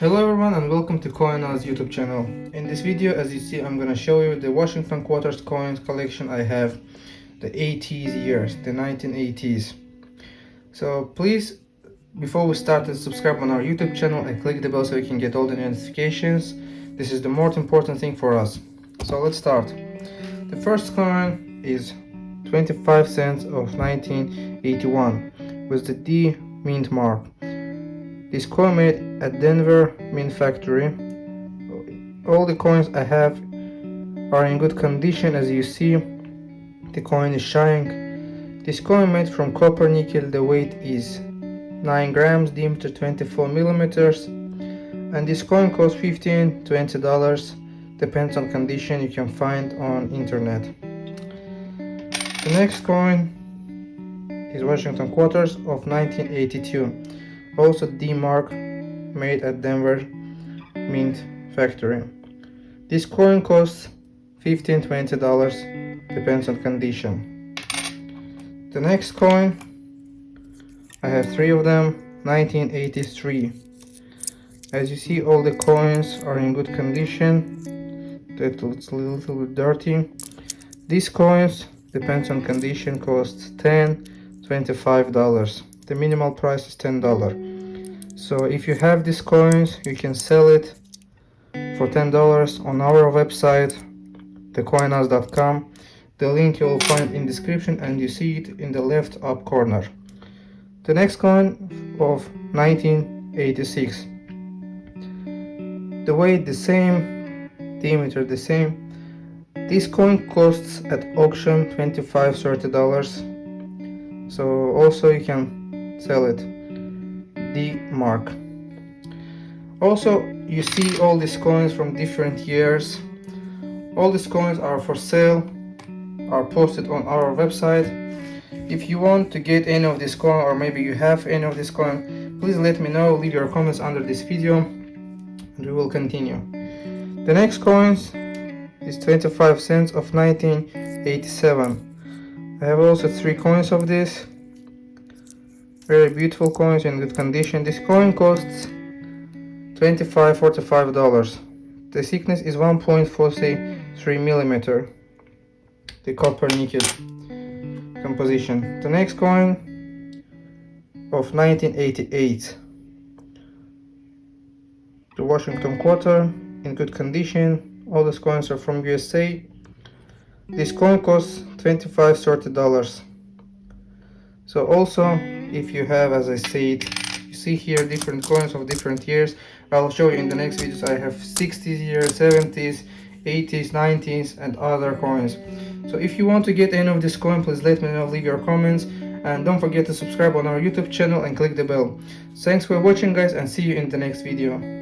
Hello everyone and welcome to CoinOz YouTube channel. In this video as you see I'm gonna show you the Washington Quarters coins collection I have the 80s years, the 1980s. So please before we start subscribe on our YouTube channel and click the bell so you can get all the notifications. This is the most important thing for us. So let's start. The first coin is 25 cents of 1981 with the D mint mark. This coin made at Denver Mint Factory. All the coins I have are in good condition as you see. The coin is shining. This coin made from copper nickel. The weight is 9 grams, diameter 24 millimeters. And this coin costs 15 20 dollars depends on condition you can find on internet. The next coin is Washington Quarters of 1982 also D mark made at Denver Mint Factory. This coin costs 15 20 dollars depends on condition. The next coin I have three of them 1983 as you see all the coins are in good condition that looks a little bit dirty these coins depends on condition cost 10 25 dollars the minimal price is ten dollar. So if you have these coins you can sell it for ten dollars on our website thecoinoz.com the link you will find in description and you see it in the left up corner. The next coin of 1986 the weight the same diameter the same. This coin costs at auction 25 30 dollars. So also you can sell it. D mark. Also you see all these coins from different years. All these coins are for sale are posted on our website. If you want to get any of this coin or maybe you have any of this coin please let me know. Leave your comments under this video and we will continue. The next coins is 25 cents of 1987 I have also three coins of this very beautiful coins in good condition. This coin costs 25 45 dollars. The thickness is 1.43 millimeter. The copper nickel composition. The next coin of 1988 the Washington quarter in good condition. All these coins are from USA this coin costs 25 30 dollars. So also if you have as I said you see here different coins of different years. I'll show you in the next videos. I have 60s years 70s 80s 90s and other coins. So if you want to get any of this coin please let me know. Leave your comments. And don't forget to subscribe on our youtube channel and click the bell. Thanks for watching guys and see you in the next video